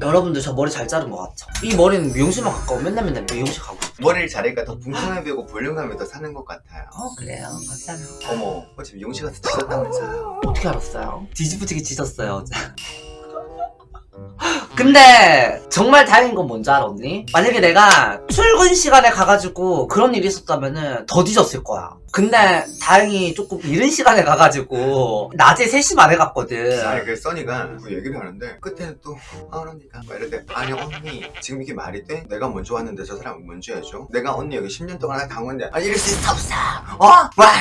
여러분들 저 머리 잘 자른 것 같죠? 이 머리는 미용실만 가까워. 맨날 맨날 미용실 가고. 머리를 자르니까 더 풍성해 보이고 볼륨감이 더 사는 것 같아요. 어 그래요. 감사합니다. 어머 어차피 미용실 가서 지졌다면서요. 어떻게 알았어요? 뒤집어지게 짖었어요. 어제 근데 정말 다행인 건 뭔지 알아 언니? 만약에 내가 출근 시간에 가가지고 그런 일이 있었다면은 더 뒤졌을 거야 근데 다행히 조금 이른 시간에 가가지고 낮에 3시 만에 갔거든 아니 그 써니가 그 얘기를 하는데 끝에는 또 아, 언니가 막 이럴 때 아니 언니 지금 이게 말이 돼? 내가 먼저 왔는데 저 사람 먼저 해줘? 내가 언니 여기 10년 동안 당원데 아 이럴 수 있어 없어 어? 와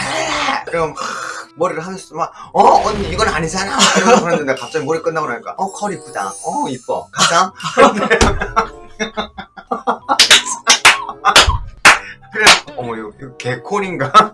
그럼 하, 머리를 하면서 막 어 언니 이건 아니잖아. 이러면서 그랬는데 갑자기 머리 끝나고 나니까 어 컬 이쁘다. 어 이뻐. 가자. 그래. 어머 이거, 이거 개콜인가?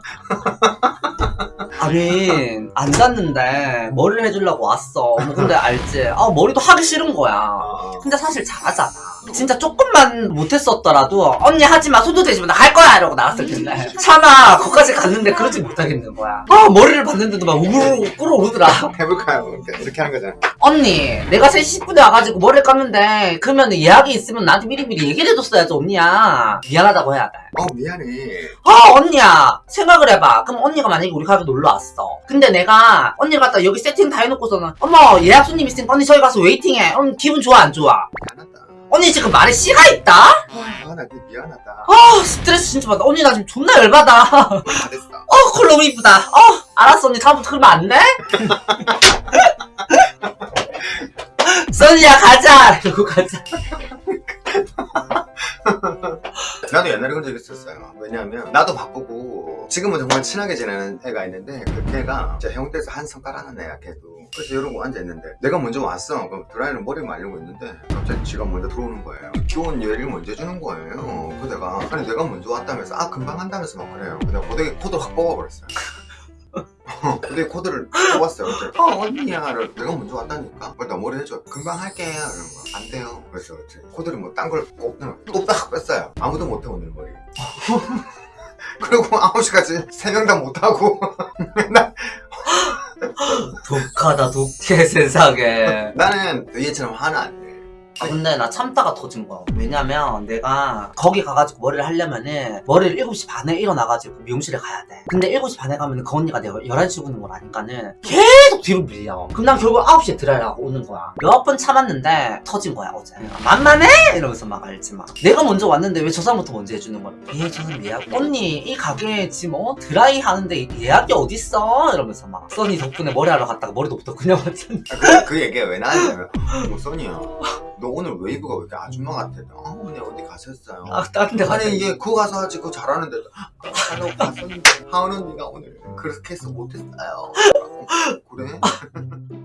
아니 안 잤는데 머리를 해주려고 왔어. 뭐 근데 알지? 아 머리도 하기 싫은 거야. 아, 근데 사실 잘하잖아 진짜 조금만 못했었더라도 언니 하지마 손도 대지 마나 할 거야! 이러고 나갔을 텐데. 차마 거기까지 갔는데 그러지 못하겠는 거야. 아 머리를 봤는데도 막 우르르 끓어오르더라. 해볼까요? 이렇게, 이렇게 하는 거잖아. 언니 내가 3시 10분에 와가지고 머리를 감는데 그러면 예약이 있으면 나한테 미리미리 얘기를 해줬어야지 언니야. 미안하다고 해야 돼. 어 미안해. 아 언니야. 생각을 해봐. 그럼 언니가 만약에 우리 가게 놀러 왔어. 근데 내가 언니를 갖다 여기 세팅 다 해놓고서는 어머 예약 손님 있으니까 언니 저기 가서 웨이팅해. 음, 기분 좋아 안 좋아 언니 지금 말에 씨가 있다? 아나 미안하다. 아 스트레스 진짜 받아. 언니 나 지금 존나 열받아. 다 됐어. 어컬 너무 이쁘다. 어 알았어. 언니 다음부터 그러면 안 돼? 써니야 가자. 이러고 가자 나도 옛날에 그런 적 있었어요. 왜냐하면 나도 바쁘고 지금은 정말 친하게 지내는 애가 있는데 그 걔가 진짜 해운대에서 한성 깔아놓은 애야 걔도. 그래서 이러고 앉아있는데 내가 먼저 왔어. 그럼 드라이는 머리 말리고 있는데 갑자기 지가 먼저 들어오는 거예요. 기온 얘기를 먼저 해주는 거예요. 그 내가 아니 내가 먼저 왔다면서 아 금방 한다면서 막 그래요. 근데 고데기 코드 확 뽑아버렸어요 근데 코드를 뽑았어요. 그래서 어 언니야를 내가 먼저 왔다니까. 나 머리 해줘. 금방 할게. 이러는 거야. 안 돼요. 그래서 이제 코드를 뭐 딴 걸 꼽는 또딱 뺐어요. 아무도 못해 오늘 머리. 그리고 9시까지 세명다 못하고 맨날 독하다 독해 세상에 나는 얘처럼 화는 안 내. 아, 근데 나 참다가 터진 거야. 왜냐면 내가 거기 가가지고 머리를 하려면은 머리를 7시 반에 일어나가지고 미용실에 가야 돼. 근데 7시 반에 가면 은 그 언니가 내가 11시 오는 걸 아니까는 계속 뒤로 밀려. 그럼 난 결국 9시에 드라이하고 오는 거야. 몇 번 참았는데 터진 거야, 어제. 만만해! 이러면서 막 알지 마. 내가 먼저 왔는데 왜 저 사람부터 먼저 해주는 거야? 예, 저는 예약. 언니, 이 가게에 지금 어? 드라이 하는데 예약이 어딨어? 이러면서 막. 써니 덕분에 머리 하러 갔다가 머리도 부터 그냥. 아, 그, 그 얘기가 왜 나왔냐면 뭐 써니야 너 오늘 웨이브가 왜 이렇게 아줌마 같아? 아 언니 어디 가셨어요? 아, 다른 데. 아니 이게 그거 가서 하지 그거 잘하는데 하려고 갔었는데 하은 언니가 오늘 그렇게 해서 못했어요 그래?